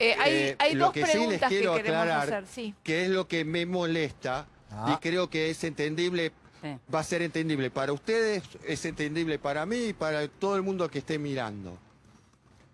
Eh, hay Eh, hay lo dos que sí les preguntas que quiero queremos aclarar, hacer. Sí. que es lo que me molesta Ah. y creo que es entendible, Sí. va a ser entendible para ustedes, es entendible para mí y para todo el mundo que esté mirando.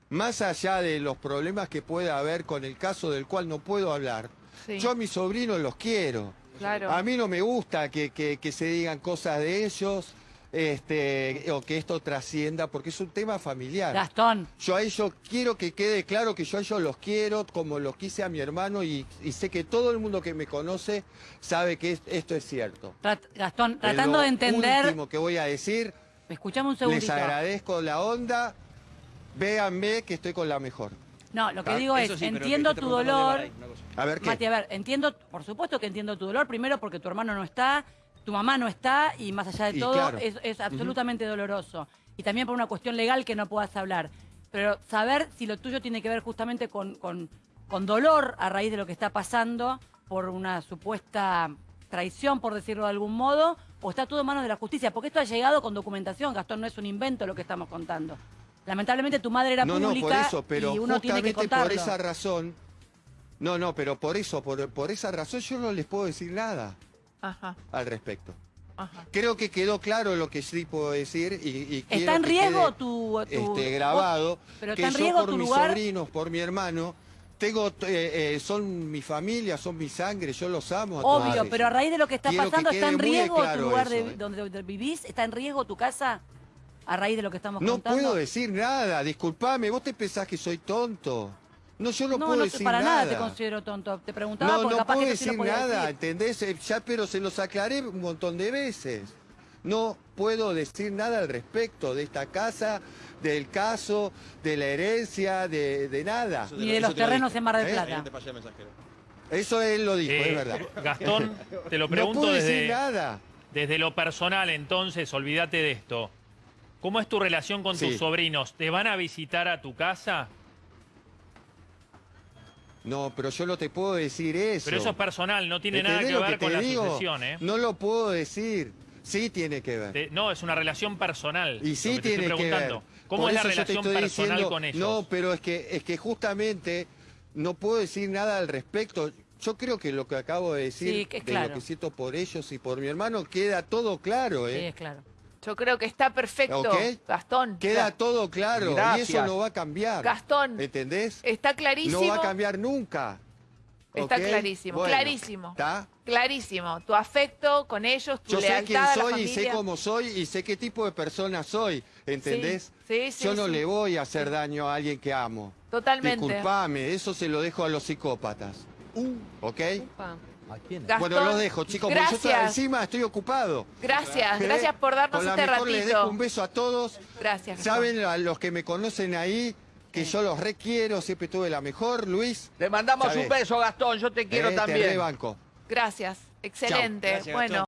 Más allá de los problemas que pueda haber con el caso del cual no puedo hablar, Sí. yo a mis sobrinos los quiero. Claro. A mí no me gusta que, que- que se digan cosas de ellos este, o que esto trascienda, porque es un tema familiar. Gastón, Yo a ellos quiero que quede claro que yo a ellos los quiero como los quise a mi hermano y, y sé que todo el mundo que me conoce sabe que es- esto es cierto. trat- Gastón, tratando lo de entender... último que voy a decir, Escuchame un les segundito. agradezco la onda, véanme que estoy con la mejor. No, lo que Ah, digo es, sí, entiendo tu dolor. A ver qué. Mati, a ver, entiendo, por supuesto que entiendo tu dolor, primero porque tu hermano no está, tu mamá no está y más allá de Y todo claro. es, es absolutamente doloroso. Y también por una cuestión legal que no puedas hablar. Pero saber si lo tuyo tiene que ver justamente con, con- con dolor a raíz de lo que está pasando por una supuesta traición, por decirlo de algún modo, o está todo en manos de la justicia, porque esto ha llegado con documentación, Gastón, no es un invento lo que estamos contando. Lamentablemente tu madre era no, no, pública por eso, pero y uno tiene que contarlo. por esa razón, no, no, pero por eso, por, por esa razón yo no les puedo decir nada Ajá, al respecto. ajá. Creo que quedó claro lo que sí puedo decir y, y ¿Está en riesgo tu, tu- este, grabado Pero que está en yo riesgo por tu mis lugar. sobrinos, por mi hermano, tengo, eh, eh, son mi familia, son mi sangre, yo los amo. a Obvio, pero a raíz de lo que está Quiero que pasando, ¿está en riesgo tu lugar eso, de, eh. donde, vivís? ¿Está en riesgo tu casa a raíz de lo que estamos No contando? puedo decir nada, disculpame, vos te pensás que soy tonto. No, yo no, No, puedo no, decir para nada. nada. te considero tonto. Te preguntaba No, porque no capaz puedo que decir nada, decir. ¿entendés? Eh, Ya, pero se los aclaré un montón de veces. No puedo decir nada al respecto de esta casa, del caso, de la herencia, de, de nada. Ni de los te lo terrenos en Mar del ¿Eh? Plata. No. Eso él lo dijo, Eh, es verdad. Gastón, te lo No pregunto puedo decir desde, nada. desde lo personal, entonces, olvídate de esto. ¿Cómo es tu relación con Sí. tus sobrinos? ¿Te van a visitar a tu casa? No, pero yo no te puedo decir eso. Pero eso es personal, no tiene nada ¿Entendés que ver con la digo? sucesión, ¿eh? No lo puedo decir. Sí tiene que ver. Te- no, es una relación personal. Y sí que te tiene que ver. ¿Cómo Por es la relación personal diciendo- con ellos? No, pero es que, es que justamente no puedo decir nada al respecto. Yo creo que lo que acabo de decir, Sí, que de claro. lo que siento por ellos y por mi hermano, queda todo claro, Sí, ¿eh? es claro. Yo creo que está perfecto, ¿Ok? Gastón. Queda todo claro y eso no va a cambiar. Gastón, ¿Entendés? está clarísimo. No va a cambiar nunca. Está clarísimo, Bueno, clarísimo. ¿Está? Clarísimo. Tu afecto con ellos, tu Yo sé quién a la soy y sé cómo soy y sé qué tipo de persona soy, ¿entendés? Sí, sí, Yo no sí. le voy a hacer daño a alguien que amo. Totalmente. Disculpame, eso se lo dejo a los psicópatas. ¿Ok? ¿A quién? Gastón, bueno, los dejo, chicos, porque yo estoy- gracias. encima estoy ocupado. Gracias, ¿Eh? gracias por darnos Con la este mejor les dejo un ratito. beso a todos. Gracias. Saben a los que me conocen ahí que yo los requiero, siempre tuve la mejor. Luis, Le mandamos un beso, Gastón. Yo te quiero eh, te también. rebanco. Gracias. Excelente. Gracias, bueno. Gastón.